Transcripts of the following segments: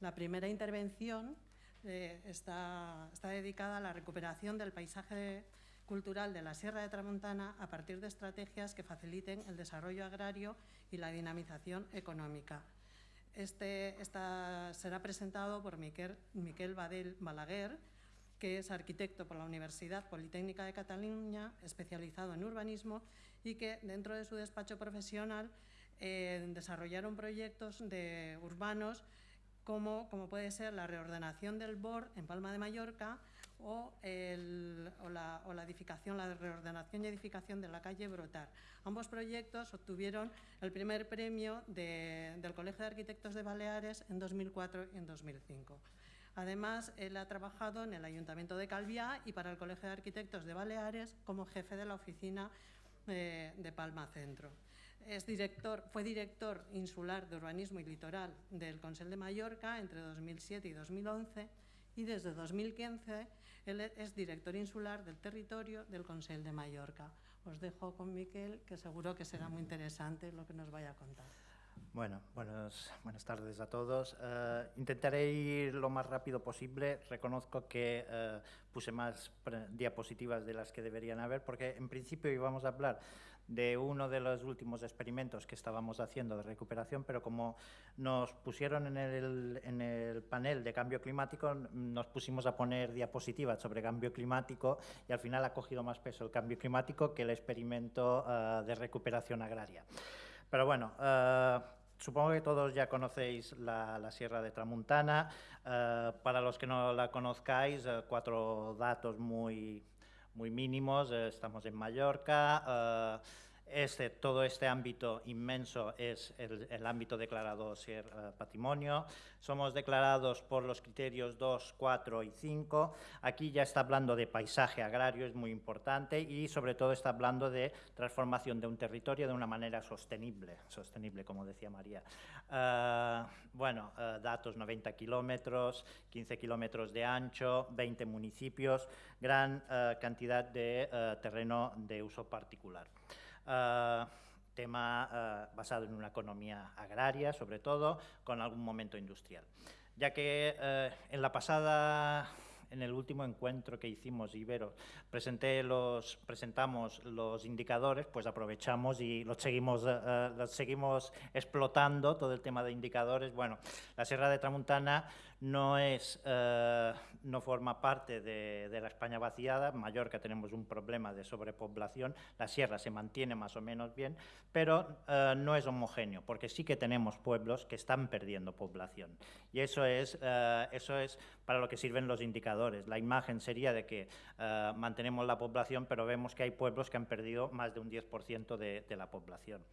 La primera intervención eh, está, dedicada a la recuperación del paisaje cultural de la Sierra de Tramontana a partir de estrategias que faciliten el desarrollo agrario y la dinamización económica. Este será presentado por Miquel, Miquel Badel Balaguer, que es arquitecto por la Universidad Politécnica de Cataluña, especializado en urbanismo y que dentro de su despacho profesional eh, desarrollaron proyectos de urbanos como, puede ser la reordenación del BOR en Palma de Mallorca o, la, edificación, la reordenación y edificación de la calle Brotar. Ambos proyectos obtuvieron el primer premio de, del Colegio de Arquitectos de Baleares en 2004 y en 2005. Además, él ha trabajado en el Ayuntamiento de Calviá y para el Colegio de Arquitectos de Baleares como jefe de la oficina eh, de Palma Centro. Es director, fue director insular de urbanismo y litoral del Consell de Mallorca entre 2007 y 2011 y desde 2015 él es director insular del territorio del Consell de Mallorca. Os dejo con Miquel, que seguro que será muy interesante lo que nos vaya a contar. Bueno, buenos, buenas tardes a todos. Uh, intentaré ir lo más rápido posible. Reconozco que uh, puse más diapositivas de las que deberían haber, porque en principio íbamos a hablar de uno de los últimos experimentos que estábamos haciendo de recuperación, pero como nos pusieron en el, en el panel de cambio climático, nos pusimos a poner diapositivas sobre cambio climático y al final ha cogido más peso el cambio climático que el experimento uh, de recuperación agraria. Pero bueno, uh, supongo que todos ya conocéis la, Sierra de Tramuntana. Uh, para los que no la conozcáis, cuatro datos muy, muy mínimos. estamos en Mallorca. Este, todo este ámbito inmenso es el, el ámbito declarado ser uh, patrimonio. Somos declarados por los criterios 2, 4 y 5. Aquí ya está hablando de paisaje agrario, es muy importante, y sobre todo está hablando de transformación de un territorio de una manera sostenible, sostenible como decía María. Uh, bueno, uh, datos 90 kilómetros, 15 kilómetros de ancho, 20 municipios, gran cantidad de terreno de uso particular. Uh, tema uh, basado en una economía agraria, sobre todo, con algún momento industrial. Ya que uh, en la pasada en el último encuentro que hicimos, Ibero, presenté los, presentamos los indicadores, pues aprovechamos y los seguimos, uh, los seguimos explotando, todo el tema de indicadores. Bueno, la Sierra de Tramuntana no, es, uh, no forma parte de, la España vaciada, en Mallorca tenemos un problema de sobrepoblación, la Sierra se mantiene más o menos bien, pero uh, no es homogéneo, porque sí que tenemos pueblos que están perdiendo población. Y eso es, eso es para lo que sirven los indicadores. La imagen sería de que mantenemos la población, pero vemos que hay pueblos que han perdido más de un 10% de, de la población.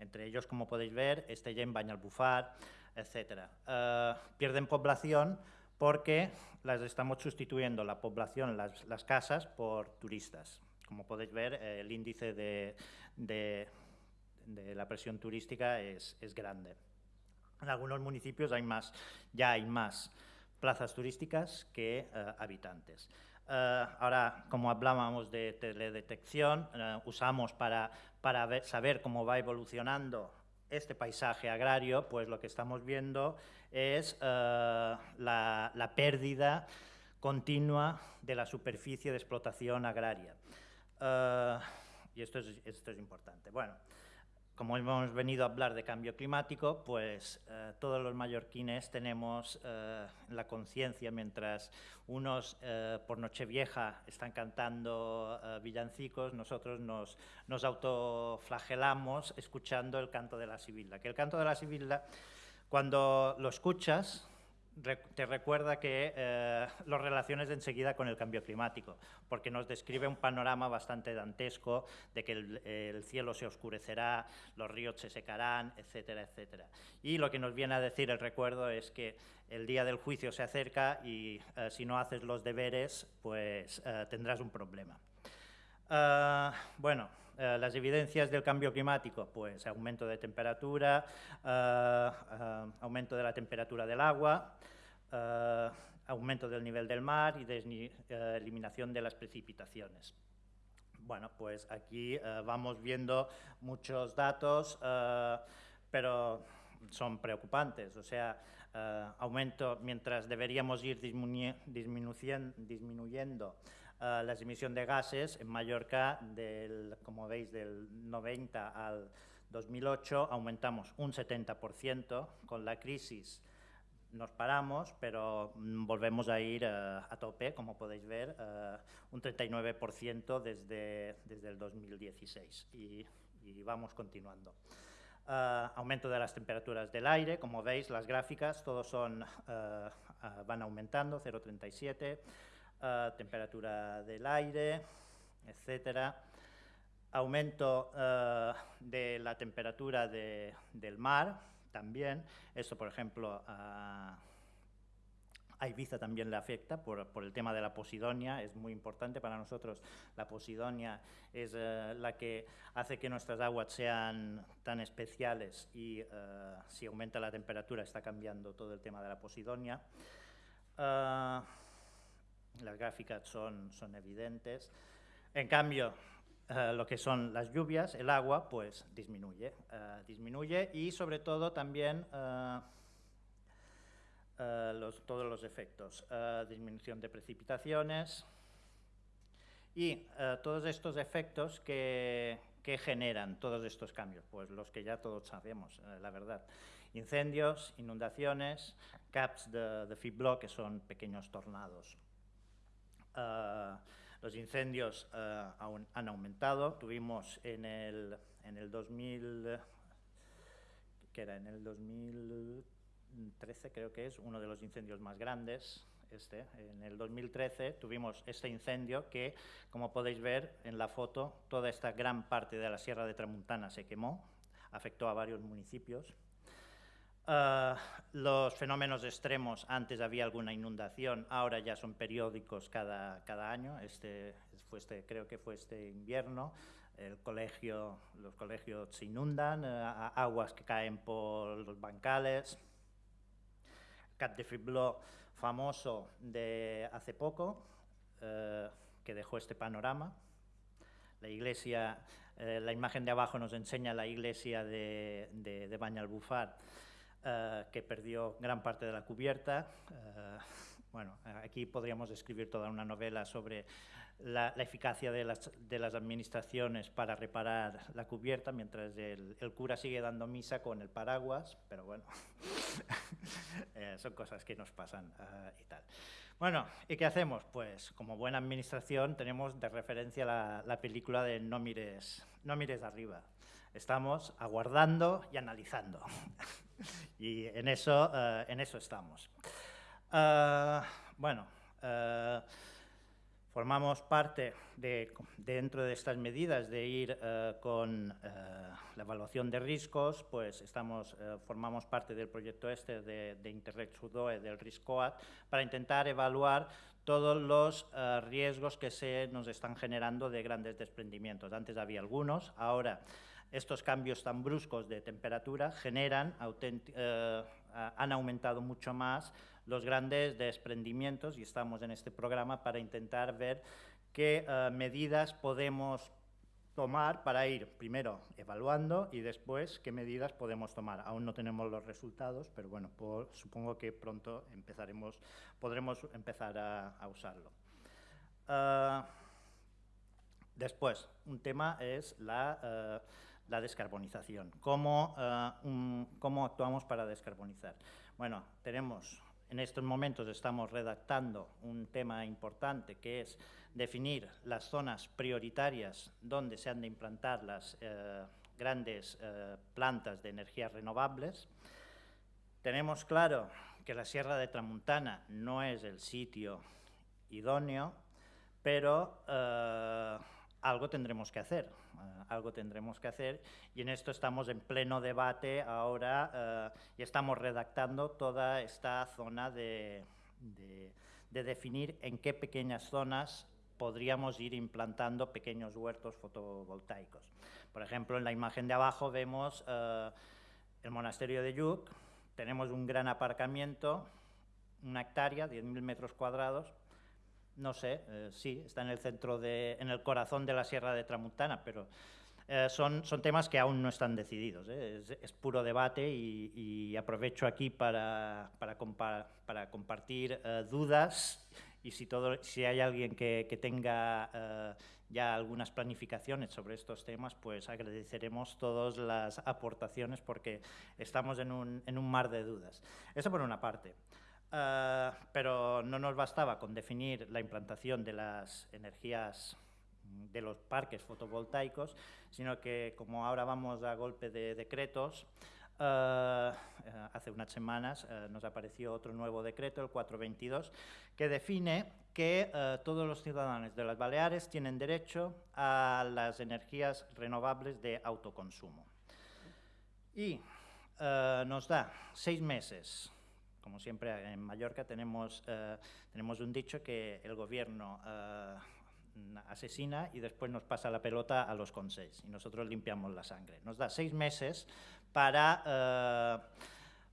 Entre ellos, como podéis ver, Estella Banyalbufar, etc. Uh, pierden población porque las estamos sustituyendo la población, las, casas, por turistas. Como podéis ver, eh, el índice de, la presión turística es, grande. En algunos municipios hay más, ya hay más plazas turísticas que uh, habitantes. Uh, ahora, como hablábamos de teledetección, usamos para, para saber cómo va evolucionando este paisaje agrario, pues lo que estamos viendo es uh, la, la, pérdida continua de la superficie de explotación agraria. Y esto es, esto es importante. Bueno, como hemos venido a hablar de cambio climático, pues eh, todos los mallorquines tenemos eh, la conciencia, mientras unos eh, por Nochevieja están cantando eh, villancicos, nosotros nos, nos, autoflagelamos escuchando el canto de la sibila. Que el canto de la sibila, cuando lo escuchas, te recuerda que eh, lo relaciones enseguida con el cambio climático, porque nos describe un panorama bastante dantesco de que el, el, cielo se oscurecerá, los ríos se secarán, etcétera, etcétera. Y lo que nos viene a decir el recuerdo es que el día del juicio se acerca y eh, si no haces los deberes, pues eh, tendrás un problema. Uh, bueno, uh, las evidencias del cambio climático, pues aumento de temperatura, uh, aumento de la temperatura del agua, aumento del nivel del mar y eliminación de las precipitaciones. Bueno, pues aquí vamos viendo muchos datos, pero son preocupantes. O sea, aumento, mientras deberíamos ir disminuyendo, las emisiones de gases, en Mallorca, del, como veis, del 90 al 2008 aumentamos un 70%, con la crisis nos paramos, pero volvemos a ir uh, a tope, como podéis ver, uh, un 39% desde, desde el 2016 y, vamos continuando. Uh, aumento de las temperaturas del aire, como veis, las gráficas, todos son, van aumentando, 0,37, temperatura del aire, etcétera aumento uh, de la temperatura de, del mar también. Eso, por ejemplo, a, a Ibiza también le afecta por, por, el tema de la posidonia. Es muy importante para nosotros. La posidonia es uh, la que hace que nuestras aguas sean tan especiales y uh, si aumenta la temperatura está cambiando todo el tema de la posidonia. Las gráficas son, son evidentes. En cambio, eh, lo que son las lluvias, el agua, pues disminuye. Uh, disminuye y sobre todo también uh, los, todos los efectos. disminución de precipitaciones y todos estos efectos que, generan todos estos cambios, pues los que ya todos sabemos, la verdad. Incendios, inundaciones, caps de, de que son pequeños tornados. Los incendios uh, han aumentado. Tuvimos en el, en el 2000, que era en el 2013 creo que es, uno de los incendios más grandes. Este. En el 2013 tuvimos este incendio que, como podéis ver en la foto, toda esta gran parte de la Sierra de Tramuntana se quemó, afectó a varios municipios. Uh, los fenómenos extremos, antes había alguna inundación, ahora ya son periódicos cada, cada año. Este, fue este, creo que fue este invierno. El colegio, los colegios se inundan, uh, aguas que caen por los bancales. Cat de Fribló, famoso de hace poco, uh, que dejó este panorama. La iglesia, la imagen de abajo nos enseña la iglesia de, de, de Bañalbufar, uh, que perdió gran parte de la cubierta. Uh, bueno, aquí podríamos escribir toda una novela sobre la, la eficacia de las, de las, administraciones para reparar la cubierta, mientras el, el cura sigue dando misa con el paraguas, pero bueno, eh, son cosas que nos pasan uh, y tal. Bueno, ¿y qué hacemos? Pues como buena administración tenemos de referencia la, la película de No mires, no mires arriba. Estamos aguardando y analizando. y en eso, uh, en eso estamos. Uh, bueno, uh, formamos parte de, dentro de estas medidas de ir con la evaluación de riesgos, pues estamos, formamos parte del proyecto este de, de Interreg Sudoe del RISCOAT para intentar evaluar todos los riesgos que se nos están generando de grandes desprendimientos. Antes había algunos, ahora estos cambios tan bruscos de temperatura generan, eh, han aumentado mucho más los grandes desprendimientos y estamos en este programa para intentar ver qué eh, medidas podemos tomar para ir primero evaluando y después qué medidas podemos tomar. Aún no tenemos los resultados, pero bueno, supongo que pronto empezaremos, podremos empezar a, usarlo. Uh, después, un tema es la... Uh, la descarbonización. ¿Cómo, ¿Cómo actuamos para descarbonizar? Bueno, tenemos, en estos momentos estamos redactando un tema importante que es definir las zonas prioritarias donde se han de implantar las uh, grandes uh, plantas de energías renovables. Tenemos claro que la Sierra de Tramuntana no es el sitio idóneo, pero algo tendremos que hacer, uh, algo tendremos que hacer y en esto estamos en pleno debate ahora uh, y estamos redactando toda esta zona de, de, de, definir en qué pequeñas zonas podríamos ir implantando pequeños huertos fotovoltaicos. Por ejemplo, en la imagen de abajo vemos uh, el monasterio de Yuc, tenemos un gran aparcamiento, una hectárea, 10.000 metros cuadrados, no sé, eh, sí, está en el centro, de, en el corazón de la Sierra de Tramuntana, pero eh, son, son temas que aún no están decididos. ¿eh? Es, puro debate y, aprovecho aquí para, para, compartir eh, dudas y si, todo, si hay alguien que, que tenga ya algunas planificaciones sobre estos temas, pues agradeceremos todas las aportaciones porque estamos en un, en un mar de dudas. Eso por una parte. Pero no nos bastaba con definir la implantación de las energías de los parques fotovoltaicos, sino que como ahora vamos a golpe de decretos, eh, hace unas semanas eh, nos apareció otro nuevo decreto, el 422, que define que todos los ciudadanos de las Baleares tienen derecho a las energías renovables de autoconsumo. Y nos da seis meses como siempre en Mallorca tenemos, tenemos un dicho que el gobierno asesina y después nos pasa la pelota a los consejos y nosotros limpiamos la sangre. Nos da seis meses para, eh,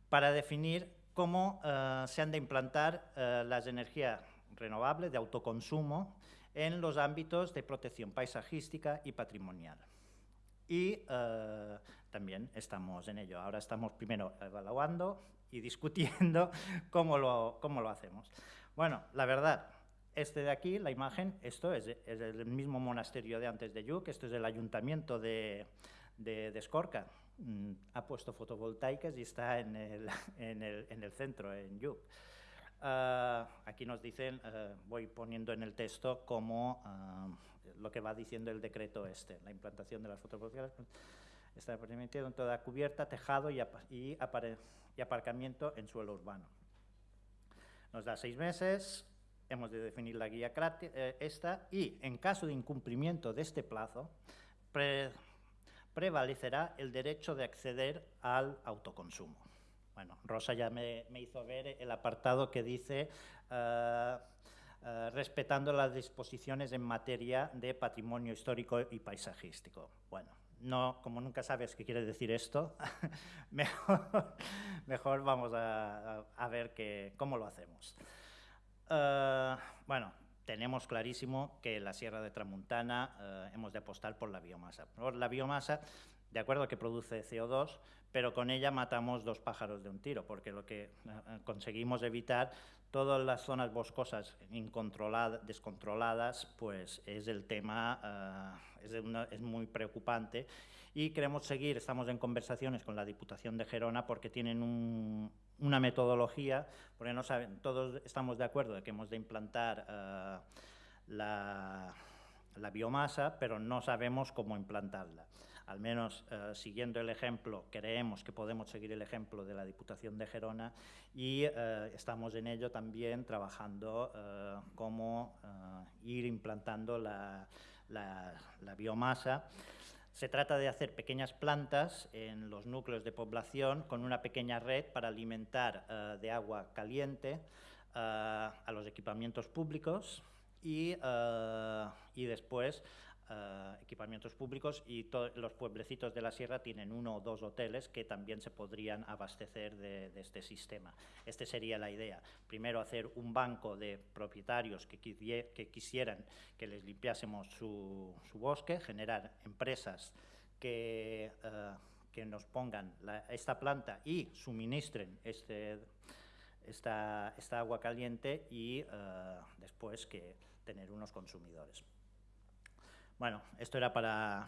para definir cómo eh, se han de implantar eh, las energías renovables de autoconsumo en los ámbitos de protección paisajística y patrimonial. Y también estamos en ello. Ahora estamos primero evaluando y discutiendo cómo lo, cómo lo hacemos. Bueno, la verdad, este de aquí, la imagen, esto es, el mismo monasterio de antes de Yuc, esto es el ayuntamiento de, de, Escorca. Mm, ha puesto fotovoltaicas y está en el, en el, en el centro, en Yuc. Ah, aquí nos dicen, ah, voy poniendo en el texto como ah, lo que va diciendo el decreto este, la implantación de las fotovoltaicas está permitido en toda cubierta, tejado y, y, y aparcamiento en suelo urbano. Nos da seis meses, hemos de definir la guía eh, esta y, en caso de incumplimiento de este plazo, prevalecerá el derecho de acceder al autoconsumo. Bueno, Rosa ya me, hizo ver el apartado que dice eh, eh, respetando las disposiciones en materia de patrimonio histórico y paisajístico. Bueno, no, como nunca sabes qué quiere decir esto, mejor, vamos a, ver cómo lo hacemos. Eh, bueno, tenemos clarísimo que la Sierra de Tramuntana eh, hemos de apostar por la biomasa. Por la biomasa, de acuerdo que produce CO2, pero con ella matamos dos pájaros de un tiro, porque lo que eh, conseguimos evitar todas las zonas boscosas descontroladas, pues es el tema, es, es muy preocupante y queremos seguir, estamos en conversaciones con la Diputación de Gerona porque tienen un, una metodología, porque no saben, todos estamos de acuerdo de que hemos de implantar eh, la, biomasa, pero no sabemos cómo implantarla. Al menos eh, siguiendo el ejemplo, creemos que podemos seguir el ejemplo de la Diputación de Gerona y eh, estamos en ello también trabajando cómo ir implantando la, biomasa. Se trata de hacer pequeñas plantas en los núcleos de población con una pequeña red para alimentar eh, de agua caliente eh, a los equipamientos públicos eh, y después eh, equipamientos públicos y los pueblecitos de la sierra tienen uno o dos hoteles que también se podrían abastecer de, este sistema. Esta sería la idea. Primero hacer un banco de propietarios que, quisieran que les limpiásemos su, bosque, generar empresas que, eh, nos pongan esta planta y suministren este, esta, esta agua caliente y eh, después que tener unos consumidores. Bueno, esto era para,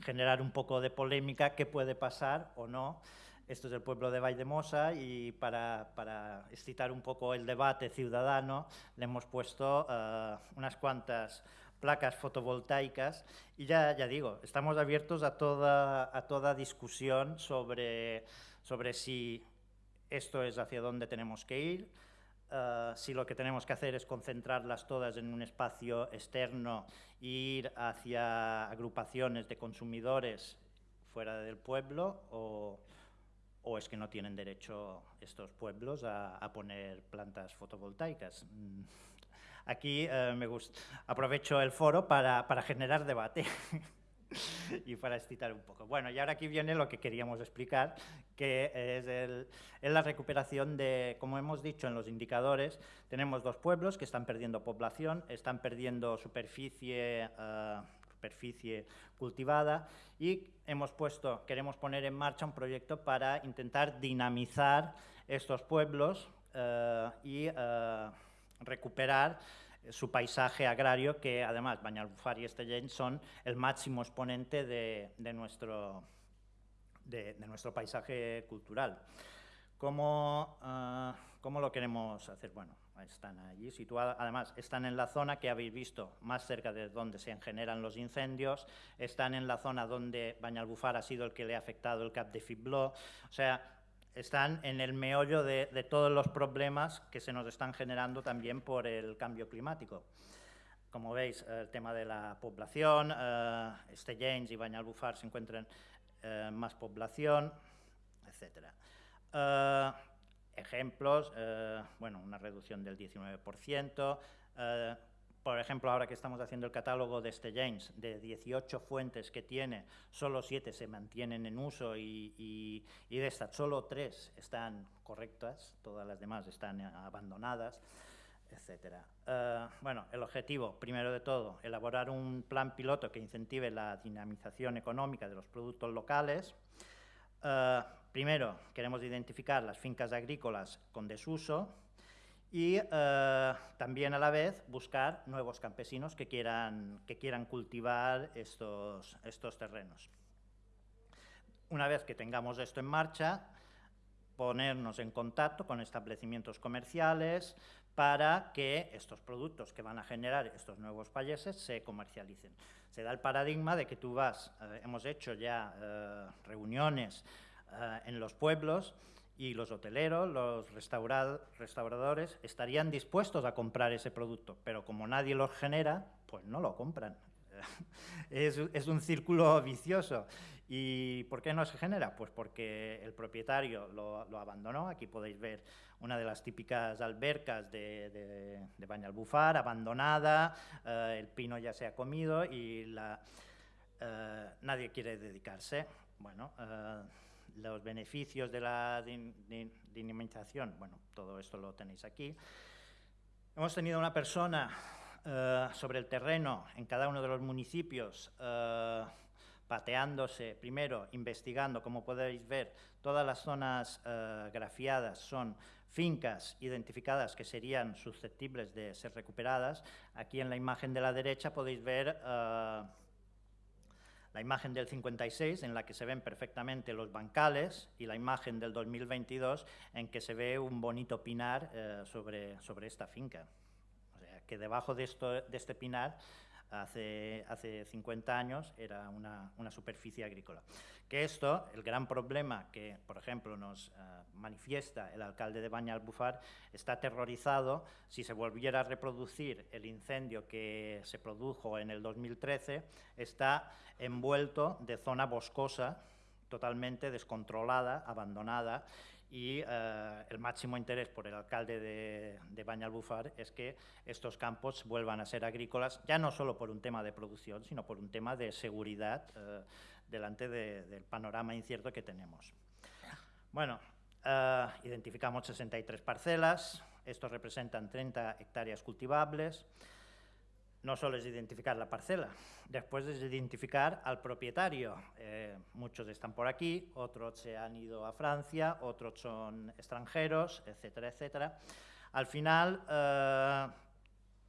generar un poco de polémica, qué puede pasar o no. Esto es el pueblo de Valdemosa y para, excitar un poco el debate ciudadano le hemos puesto eh, unas cuantas placas fotovoltaicas y ya, ya digo, estamos abiertos a toda, a toda discusión sobre, sobre si esto es hacia dónde tenemos que ir, eh, si lo que tenemos que hacer es concentrarlas todas en un espacio externo ir hacia agrupaciones de consumidores fuera del pueblo o, o es que no tienen derecho estos pueblos a, a poner plantas fotovoltaicas. Mm, aquí eh, me gusta, aprovecho el foro para, para generar debate. y para excitar un poco. Bueno, y ahora aquí viene lo que queríamos explicar, que es, el, la recuperación de, como hemos dicho en los indicadores, tenemos dos pueblos que están perdiendo población, están perdiendo superficie, eh, superficie cultivada y hemos puesto, queremos poner en marcha un proyecto para intentar dinamizar estos pueblos eh, y eh, recuperar su paisaje agrario, que además Bañalbufar y Estellén son el máximo exponente de, nuestro, de, nuestro paisaje cultural. ¿Cómo, eh, ¿Cómo, lo queremos hacer? Bueno, están allí situados, además están en la zona que habéis visto más cerca de donde se generan los incendios, están en la zona donde Bañalbufar ha sido el que le ha afectado el Cap de Fibló, o sea, están en el meollo de, todos los problemas que se nos están generando también por el cambio climático. Como veis, el tema de la población, eh, James y Bañalbufar se encuentran eh, más población, etc. Eh, ejemplos, eh, bueno, una reducción del 19%, por ejemplo, ahora que estamos haciendo el catálogo de este James, de 18 fuentes que tiene, solo 7 se mantienen en uso y, de estas solo 3 están correctas, todas las demás están abandonadas, etc. Eh, bueno, el objetivo, primero de todo, elaborar un plan piloto que incentive la dinamización económica de los productos locales. Eh, primero, queremos identificar las fincas agrícolas con desuso, y eh, también a la vez buscar nuevos campesinos que quieran, que quieran cultivar estos, estos terrenos. Una vez que tengamos esto en marcha, ponernos en contacto con establecimientos comerciales para que estos productos que van a generar estos nuevos países se comercialicen. Se da el paradigma de que tú vas, eh, hemos hecho ya eh, reuniones en los pueblos y los hoteleros, los restauradores estarían dispuestos a comprar ese producto, pero como nadie los genera, pues no lo compran. es, es, un círculo vicioso. ¿Y por qué no se genera? Pues porque el propietario lo, lo abandonó. Aquí podéis ver una de las típicas albercas de, de, de Bañalbufar, abandonada, eh, el pino ya se ha comido y la, eh, nadie quiere dedicarse. Bueno, eh, los beneficios de la dinamización, bueno, todo esto lo tenéis aquí. Hemos tenido una persona eh, sobre el terreno en cada uno de los municipios, eh, pateándose, primero investigando, como podéis ver, todas las zonas eh, grafiadas son fincas identificadas que serían susceptibles de ser recuperadas. Aquí en la imagen de la derecha podéis ver la imagen del 56 en la que se ven perfectamente los bancales y la imagen del 2022 en que se ve un bonito pinar eh, sobre, sobre esta finca. O sea, que debajo de, esto, de este pinar hace, hace 50 años era una, una, superficie agrícola. Que esto, el gran problema que, por ejemplo, nos uh, manifiesta el alcalde de Bañalbufar, está aterrorizado si se volviera a reproducir el incendio que se produjo en el 2013, está envuelto de zona boscosa, totalmente descontrolada, abandonada, y eh, el máximo interés por el alcalde de, de Bañalbufar es que estos campos vuelvan a ser agrícolas, ya no solo por un tema de producción, sino por un tema de seguridad eh, delante del panorama incierto que tenemos. Bueno, eh, identificamos 63 parcelas, estos representan 30 hectáreas cultivables, no solo es identificar la parcela, después es identificar al propietario. Eh, muchos están por aquí, otros se han ido a Francia, otros son extranjeros, etcétera, etcétera. Al final,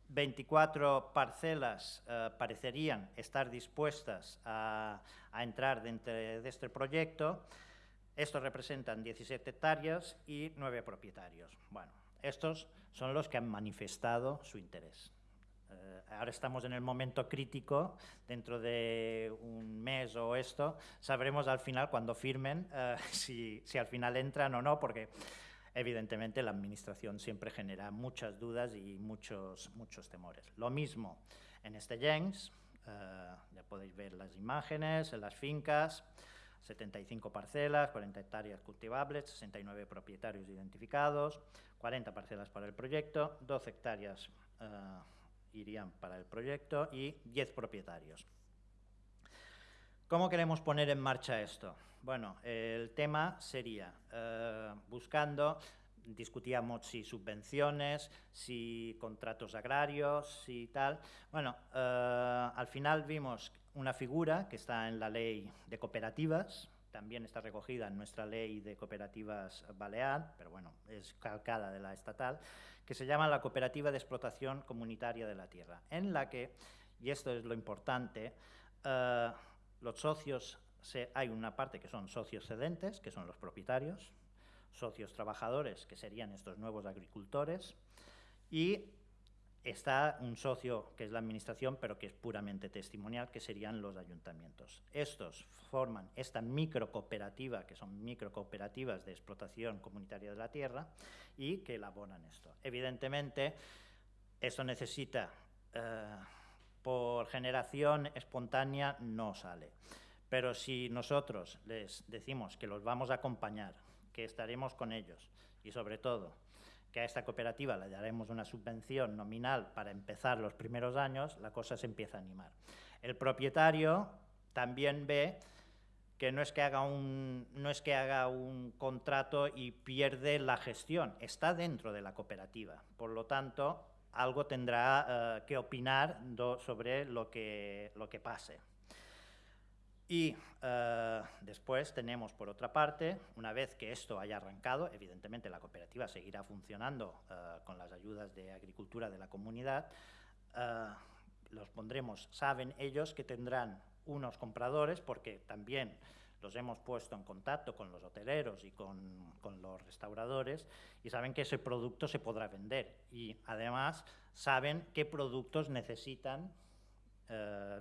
24 eh, parcelas eh, parecerían estar dispuestas a, a, entrar dentro de este proyecto. Estos representan 17 hectáreas y 9 propietarios. Bueno, estos son los que han manifestado su interés. Eh, ahora estamos en el momento crítico, dentro de un mes o esto, sabremos al final, cuando firmen, eh, si, si, al final entran o no, porque evidentemente la Administración siempre genera muchas dudas y muchos, muchos temores. Lo mismo en este Jengs, eh, ya podéis ver las imágenes, en las fincas, 75 parcelas, 40 hectáreas cultivables, 69 propietarios identificados, 40 parcelas para el proyecto, 12 hectáreas irían para el proyecto y 10 propietarios. ¿Cómo queremos poner en marcha esto? Bueno, el tema sería eh, buscando discutíamos si subvenciones, si contratos agrarios, si tal. Bueno, eh, al final vimos una figura que está en la ley de cooperativas, también está recogida en nuestra ley de cooperativas balear, pero bueno, es calcada de la estatal, que se llama la Cooperativa de Explotación Comunitaria de la Tierra, en la que, y esto es lo importante, eh, los socios, hay una parte que son socios cedentes, que son los propietarios, socios trabajadores, que serían estos nuevos agricultores, y está un socio que es la administración, pero que es puramente testimonial, que serían los ayuntamientos. Estos forman esta microcooperativa, que son microcooperativas de explotación comunitaria de la tierra, y que elaboran esto. Evidentemente, esto necesita, eh, por generación espontánea, no sale. Pero si nosotros les decimos que los vamos a acompañar, que estaremos con ellos y sobre todo que a esta cooperativa le daremos una subvención nominal para empezar los primeros años, la cosa se empieza a animar. El propietario también ve que no es que haga un, no es que haga un contrato y pierde la gestión, está dentro de la cooperativa. Por lo tanto, algo tendrá eh, que opinar sobre lo que, lo que pase. Y eh, después tenemos, por otra parte, una vez que esto haya arrancado, evidentemente la cooperativa seguirá funcionando eh, con las ayudas de agricultura de la comunidad, eh, los pondremos, saben ellos que tendrán unos compradores, porque también los hemos puesto en contacto con los hoteleros y con, con, los restauradores y saben que ese producto se podrá vender. Y además saben qué productos necesitan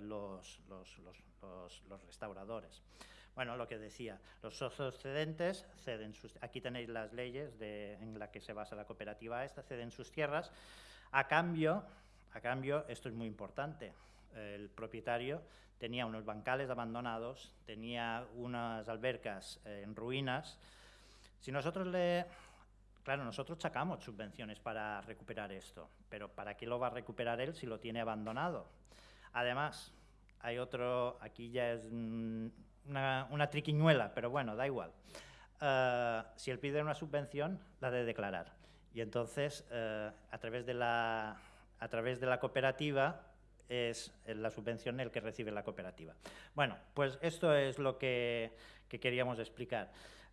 los, los, restauradores. Bueno, lo que decía, los socios cedentes ceden sus, aquí tenéis las leyes en las que se basa la cooperativa esta, ceden sus tierras. A cambio, a cambio, esto es muy importante, el propietario tenía unos bancales abandonados, tenía unas albercas eh, en ruinas. Si nosotros le... Claro, nosotros sacamos subvenciones para recuperar esto, pero ¿para qué lo va a recuperar él si lo tiene abandonado? Además, hay otro, aquí ya es una, triquiñuela, pero bueno, da igual. Eh, si él pide una subvención, la de declarar. Y entonces, eh, a, través de la, a través de la cooperativa, es la subvención el que recibe la cooperativa. Bueno, pues esto es lo que, queríamos explicar.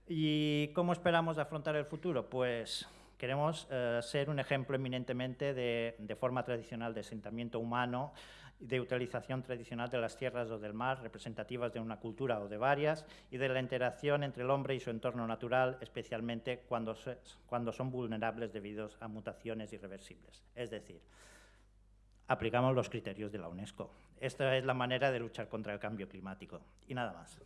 ¿Y cómo esperamos afrontar el futuro? Pues queremos eh, ser un ejemplo eminentemente de, de forma tradicional de asentamiento humano, de utilización tradicional de las tierras o del mar, representativas de una cultura o de varias, y de la interacción entre el hombre y su entorno natural, especialmente cuando, cuando son vulnerables debido a mutaciones irreversibles. Es decir, aplicamos los criterios de la UNESCO. Esta es la manera de luchar contra el cambio climático. Y nada más.